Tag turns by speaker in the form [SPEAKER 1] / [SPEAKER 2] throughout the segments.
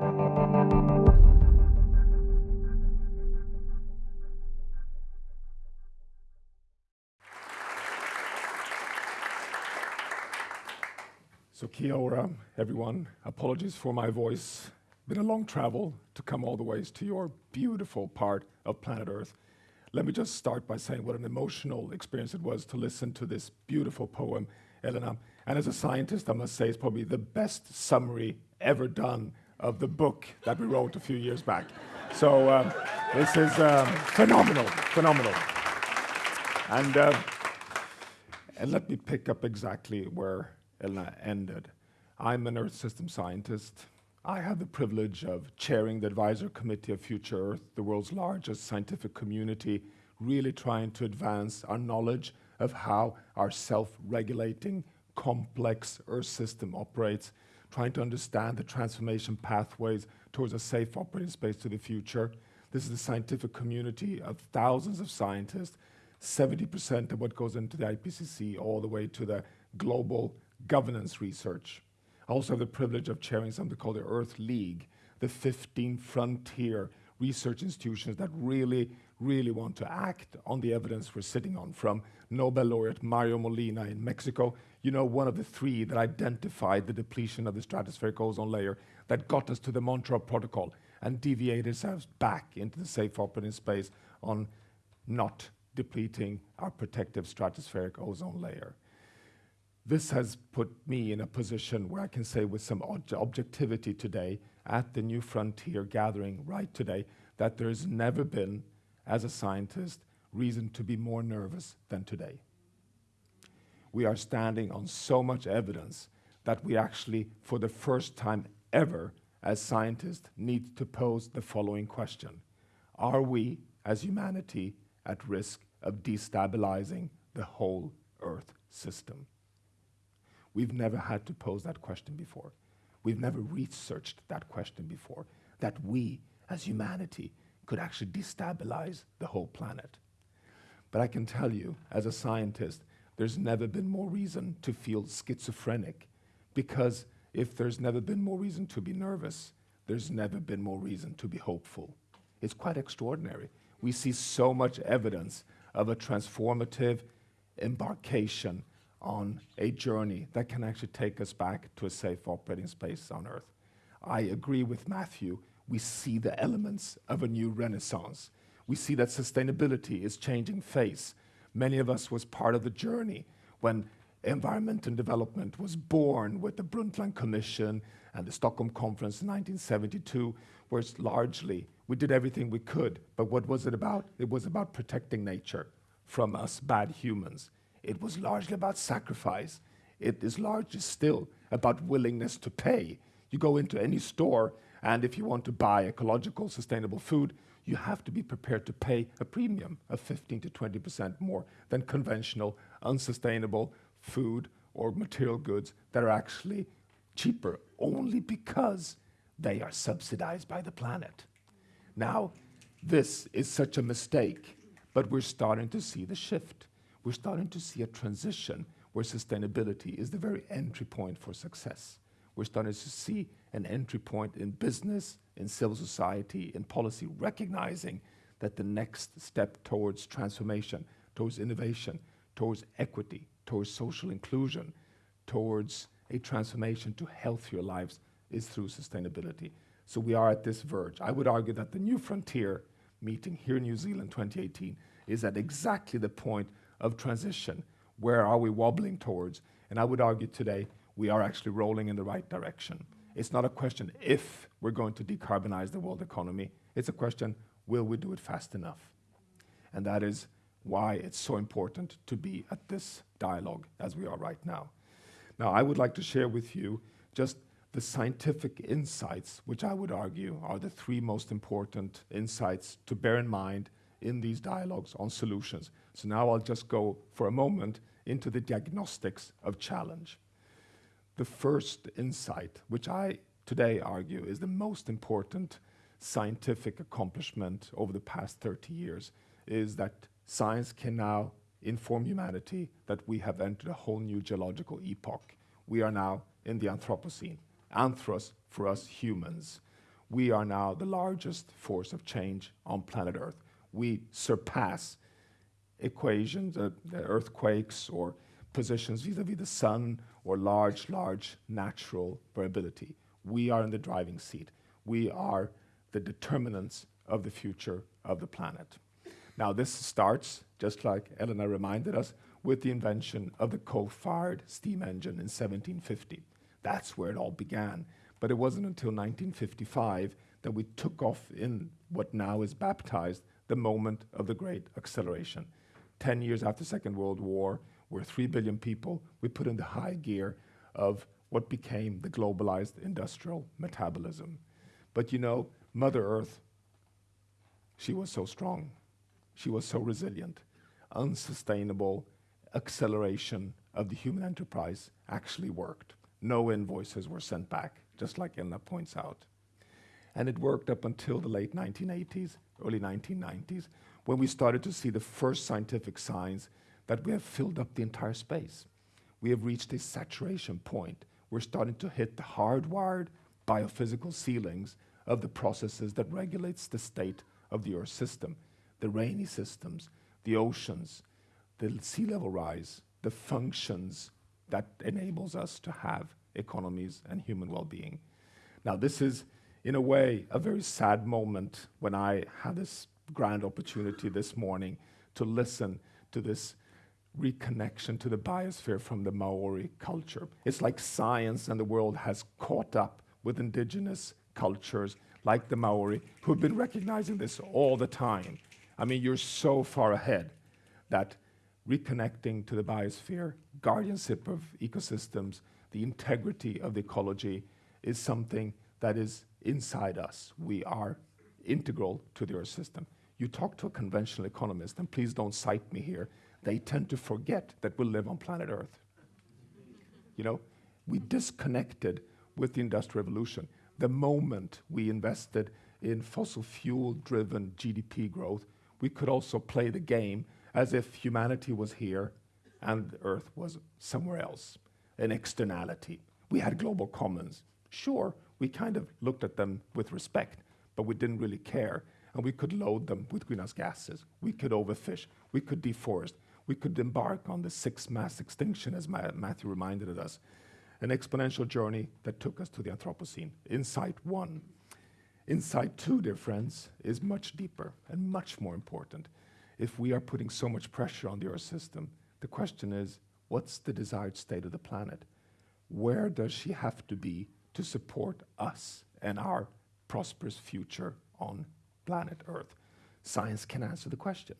[SPEAKER 1] So kia ora, everyone. Apologies for my voice. Been a long travel to come all the ways to your beautiful part of planet Earth. Let me just start by saying what an emotional experience it was to listen to this beautiful poem, Elena. And as a scientist, I must say it's probably the best summary ever done of the book that we wrote a few years back. So um, this is um, phenomenal, phenomenal. And, uh, and let me pick up exactly where Elena ended. I'm an Earth system scientist. I have the privilege of chairing the advisor committee of Future Earth, the world's largest scientific community, really trying to advance our knowledge of how our self-regulating complex Earth system operates, trying to understand the transformation pathways towards a safe operating space to the future. This is a scientific community of thousands of scientists, 70% of what goes into the IPCC all the way to the global governance research. I also have the privilege of chairing something called the Earth League, the 15 frontier research institutions that really, really want to act on the evidence we're sitting on, from Nobel laureate Mario Molina in Mexico, you know, one of the three that identified the depletion of the stratospheric ozone layer that got us to the Montreal Protocol and deviated us back into the safe operating space on not depleting our protective stratospheric ozone layer. This has put me in a position where I can say with some objectivity today at the New Frontier gathering right today that there's never been, as a scientist, reason to be more nervous than today. We are standing on so much evidence that we actually, for the first time ever, as scientists, need to pose the following question. Are we, as humanity, at risk of destabilizing the whole Earth system? We've never had to pose that question before. We've never researched that question before, that we, as humanity, could actually destabilize the whole planet. But I can tell you, as a scientist, there's never been more reason to feel schizophrenic, because if there's never been more reason to be nervous, there's never been more reason to be hopeful. It's quite extraordinary. We see so much evidence of a transformative embarkation on a journey that can actually take us back to a safe operating space on Earth. I agree with Matthew. We see the elements of a new renaissance. We see that sustainability is changing face. Many of us was part of the journey when environment and development was born with the Brundtland Commission and the Stockholm Conference in 1972, where it's largely we did everything we could. But what was it about? It was about protecting nature from us bad humans. It was largely about sacrifice. It is largely still about willingness to pay. You go into any store, and if you want to buy ecological, sustainable food, you have to be prepared to pay a premium of 15 to 20% more than conventional, unsustainable food or material goods that are actually cheaper only because they are subsidized by the planet. Now, this is such a mistake, but we're starting to see the shift we're starting to see a transition where sustainability is the very entry point for success. We're starting to see an entry point in business, in civil society, in policy, recognizing that the next step towards transformation, towards innovation, towards equity, towards social inclusion, towards a transformation to healthier lives is through sustainability. So we are at this verge. I would argue that the New Frontier meeting here in New Zealand 2018 is at exactly the point of transition. Where are we wobbling towards? And I would argue today we are actually rolling in the right direction. It's not a question if we're going to decarbonize the world economy. It's a question, will we do it fast enough? And that is why it's so important to be at this dialogue as we are right now. Now, I would like to share with you just the scientific insights, which I would argue are the three most important insights to bear in mind in these dialogues on solutions. So now I'll just go for a moment into the diagnostics of challenge. The first insight, which I today argue is the most important scientific accomplishment over the past 30 years, is that science can now inform humanity that we have entered a whole new geological epoch. We are now in the Anthropocene. Anthros for us humans. we are now the largest force of change on planet Earth. We surpass equations, uh, earthquakes, or positions vis-à-vis -vis the sun, or large, large natural variability. We are in the driving seat. We are the determinants of the future of the planet. Now, this starts, just like Elena reminded us, with the invention of the coal-fired steam engine in 1750. That's where it all began. But it wasn't until 1955 that we took off in what now is baptized the moment of the great acceleration. 10 years after Second World War, we're 3 billion people, we put in the high gear of what became the globalized industrial metabolism. But you know, Mother Earth, she was so strong. She was so resilient. Unsustainable acceleration of the human enterprise actually worked. No invoices were sent back, just like Elna points out. And it worked up until the late 1980s, early 1990s, when we started to see the first scientific signs that we have filled up the entire space. We have reached a saturation point. We're starting to hit the hardwired biophysical ceilings of the processes that regulates the state of the Earth system, the rainy systems, the oceans, the sea level rise, the functions that enables us to have economies and human well-being. Now, this is, in a way, a very sad moment when I had this grand opportunity this morning to listen to this reconnection to the biosphere from the Maori culture. It's like science and the world has caught up with indigenous cultures like the Maori who've been recognizing this all the time. I mean, you're so far ahead that reconnecting to the biosphere, guardianship of ecosystems, the integrity of the ecology is something that is inside us. We are integral to the Earth system. You talk to a conventional economist, and please don't cite me here, they tend to forget that we live on planet Earth. You know, we disconnected with the Industrial Revolution. The moment we invested in fossil fuel driven GDP growth, we could also play the game as if humanity was here and Earth was somewhere else, an externality. We had global commons. Sure, we kind of looked at them with respect, but we didn't really care. And we could load them with greenhouse gases. We could overfish. We could deforest. We could embark on the sixth mass extinction, as Matthew reminded us, an exponential journey that took us to the Anthropocene. Insight one. Insight two, dear friends, is much deeper and much more important if we are putting so much pressure on the Earth system, the question is, what's the desired state of the planet? Where does she have to be to support us and our prosperous future on planet Earth? Science can answer the question.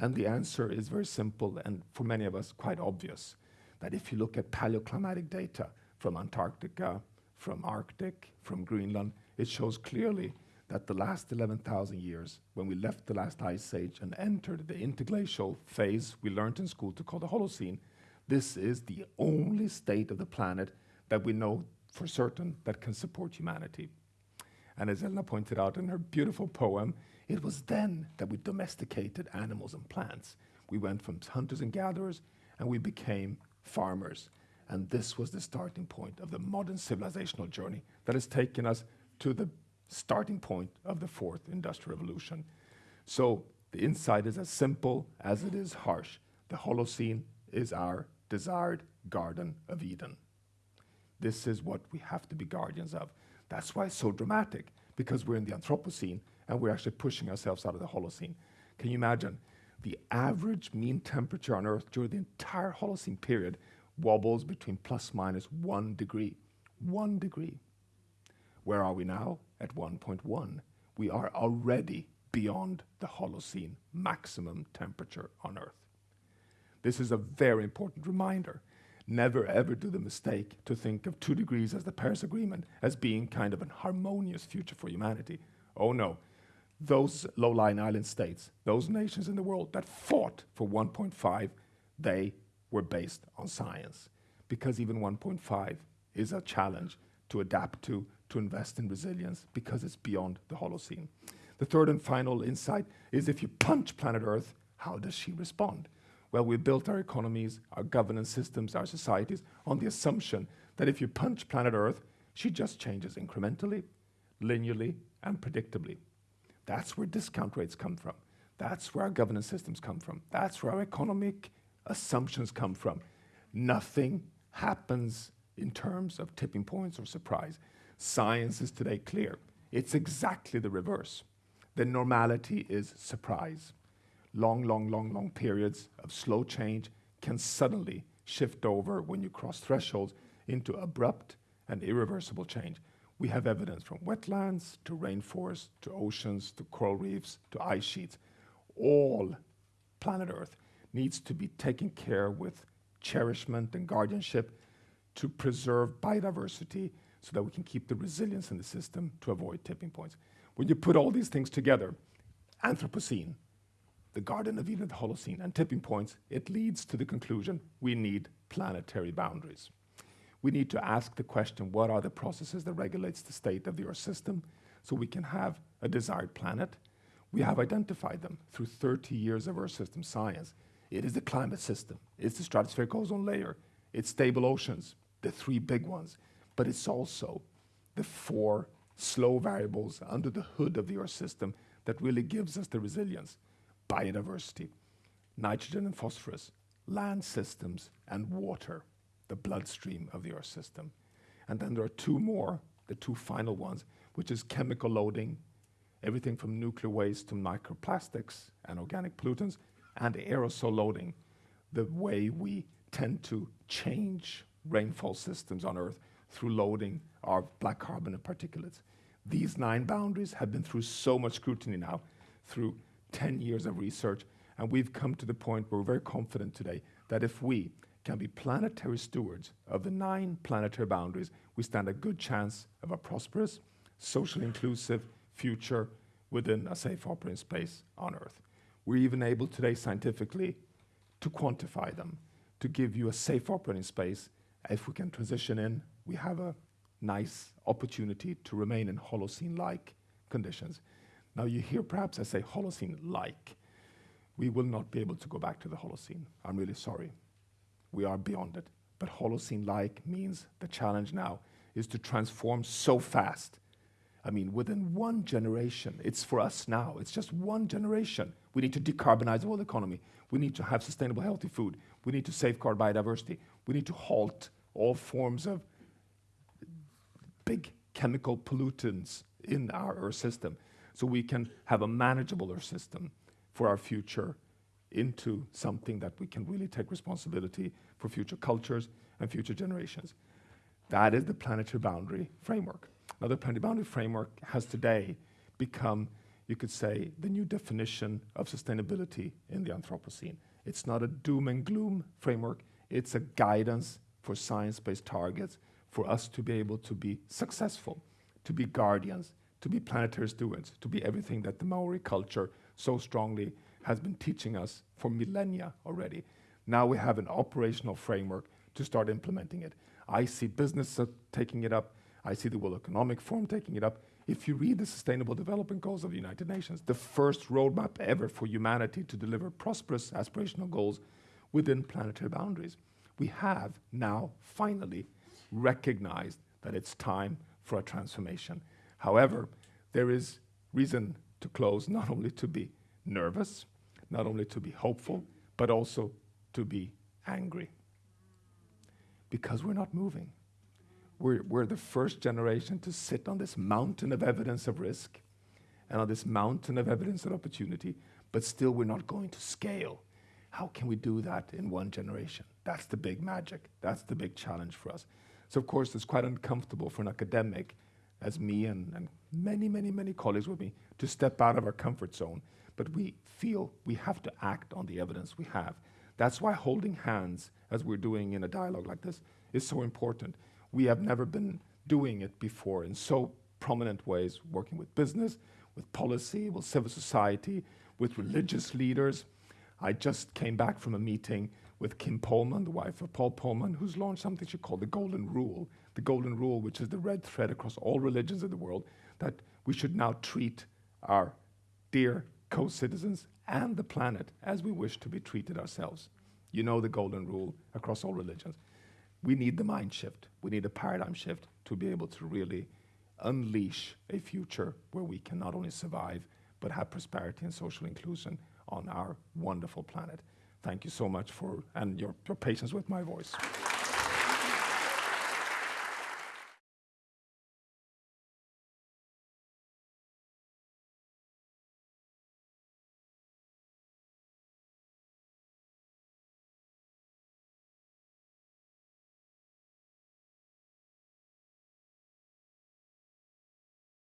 [SPEAKER 1] And the answer is very simple and for many of us quite obvious, that if you look at paleoclimatic data from Antarctica, from Arctic, from Greenland, it shows clearly that the last 11,000 years, when we left the last ice age and entered the interglacial phase we learned in school to call the Holocene, this is the only state of the planet that we know for certain that can support humanity. And as Elna pointed out in her beautiful poem, it was then that we domesticated animals and plants. We went from hunters and gatherers, and we became farmers. And this was the starting point of the modern civilizational journey that has taken us to the starting point of the fourth industrial revolution. So the insight is as simple as it is harsh. The Holocene is our desired Garden of Eden. This is what we have to be guardians of. That's why it's so dramatic, because we're in the Anthropocene and we're actually pushing ourselves out of the Holocene. Can you imagine? The average mean temperature on Earth during the entire Holocene period wobbles between plus minus one degree. One degree. Where are we now? At 1.1. We are already beyond the Holocene maximum temperature on Earth. This is a very important reminder. Never ever do the mistake to think of two degrees as the Paris Agreement as being kind of an harmonious future for humanity. Oh no. Those low-lying island states, those nations in the world that fought for 1.5, they were based on science. Because even 1.5 is a challenge to adapt to to invest in resilience because it's beyond the Holocene. The third and final insight is if you punch planet Earth, how does she respond? Well, we built our economies, our governance systems, our societies on the assumption that if you punch planet Earth, she just changes incrementally. linearly and predictably. That's where discount rates come from. That's where our governance systems come from. That's where our economic assumptions come from. Nothing happens in terms of tipping points or surprise. Science is today clear. It's exactly the reverse. The normality is surprise. Long, long, long, long periods of slow change can suddenly shift over when you cross thresholds into abrupt and irreversible change. We have evidence from wetlands to rainforests to oceans to coral reefs to ice sheets. All planet Earth needs to be taken care with cherishment and guardianship to preserve biodiversity so that we can keep the resilience in the system to avoid tipping points. When you put all these things together, Anthropocene, the Garden of Eden, the Holocene, and tipping points, it leads to the conclusion we need planetary boundaries. We need to ask the question, what are the processes that regulates the state of the Earth system so we can have a desired planet? We have identified them through 30 years of Earth system science. It is the climate system, it's the stratospheric ozone layer, it's stable oceans, the three big ones, but it's also the four slow variables under the hood of the Earth system that really gives us the resilience. Biodiversity, nitrogen and phosphorus, land systems, and water the bloodstream of the Earth system. And then there are two more, the two final ones, which is chemical loading, everything from nuclear waste to microplastics and organic pollutants, and aerosol loading, the way we tend to change rainfall systems on Earth through loading our black carbon and particulates. These nine boundaries have been through so much scrutiny now, through 10 years of research, and we've come to the point where we're very confident today that if we can be planetary stewards of the nine planetary boundaries, we stand a good chance of a prosperous, socially inclusive future within a safe operating space on Earth. We're even able today scientifically to quantify them, to give you a safe operating space. If we can transition in, we have a nice opportunity to remain in Holocene-like conditions. Now you hear perhaps I say Holocene-like. We will not be able to go back to the Holocene. I'm really sorry we are beyond it. But Holocene-like means the challenge now is to transform so fast. I mean, within one generation, it's for us now, it's just one generation. We need to decarbonize the whole economy. We need to have sustainable, healthy food. We need to safeguard biodiversity. We need to halt all forms of big chemical pollutants in our Earth system so we can have a manageable Earth system for our future into something that we can really take responsibility for future cultures and future generations. That is the planetary boundary framework. Now, the planetary boundary framework has today become, you could say, the new definition of sustainability in the Anthropocene. It's not a doom and gloom framework, it's a guidance for science-based targets for us to be able to be successful, to be guardians, to be planetary stewards, to be everything that the Maori culture so strongly has been teaching us for millennia already. Now we have an operational framework to start implementing it. I see business taking it up. I see the World Economic Forum taking it up. If you read the Sustainable Development Goals of the United Nations, the first roadmap ever for humanity to deliver prosperous aspirational goals within planetary boundaries, we have now finally recognized that it's time for a transformation. However, there is reason to close not only to be nervous, not only to be hopeful, but also to be angry. Because we're not moving. We're, we're the first generation to sit on this mountain of evidence of risk and on this mountain of evidence of opportunity, but still we're not going to scale. How can we do that in one generation? That's the big magic. That's the big challenge for us. So, of course, it's quite uncomfortable for an academic, as me and, and many, many, many colleagues with me, to step out of our comfort zone but we feel we have to act on the evidence we have. That's why holding hands, as we're doing in a dialogue like this, is so important. We have never been doing it before in so prominent ways, working with business, with policy, with civil society, with religious leaders. I just came back from a meeting with Kim Polman, the wife of Paul Polman, who's launched something she called the Golden Rule. The Golden Rule, which is the red thread across all religions of the world, that we should now treat our dear co-citizens and the planet as we wish to be treated ourselves. You know the golden rule across all religions. We need the mind shift. We need a paradigm shift to be able to really unleash a future where we can not only survive, but have prosperity and social inclusion on our wonderful planet. Thank you so much for, and your, your patience with my voice.